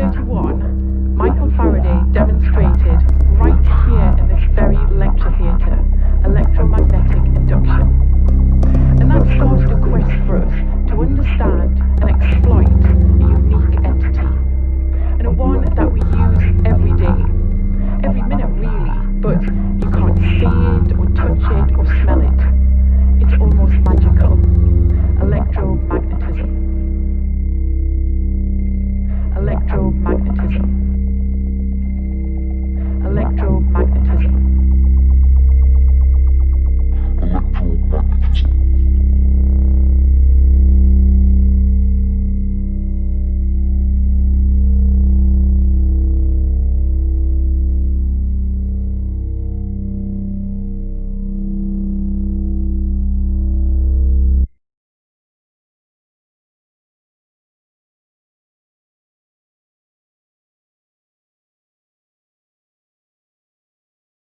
1931, Michael Faraday demonstrated right here in this very lecture theatre electromagnetic induction. And that started a quest for us to understand and exploit a unique entity, and one that we use every day, every minute really, but you can't see it or touch it or smell it.